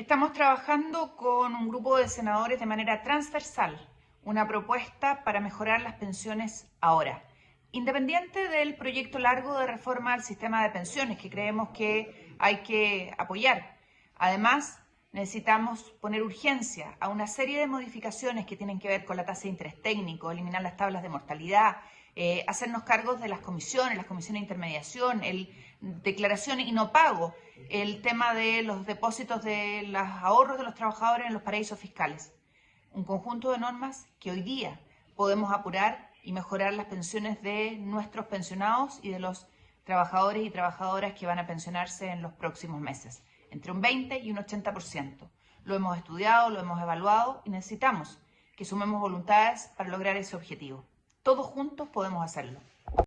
Estamos trabajando con un grupo de senadores de manera transversal, una propuesta para mejorar las pensiones ahora. Independiente del proyecto largo de reforma al sistema de pensiones que creemos que hay que apoyar. Además, necesitamos poner urgencia a una serie de modificaciones que tienen que ver con la tasa de interés técnico, eliminar las tablas de mortalidad, eh, hacernos cargos de las comisiones, las comisiones de intermediación, el declaración y no pago, el tema de los depósitos de los ahorros de los trabajadores en los paraísos fiscales. Un conjunto de normas que hoy día podemos apurar y mejorar las pensiones de nuestros pensionados y de los trabajadores y trabajadoras que van a pensionarse en los próximos meses, entre un 20 y un 80%. Lo hemos estudiado, lo hemos evaluado y necesitamos que sumemos voluntades para lograr ese objetivo. Todos juntos podemos hacerlo.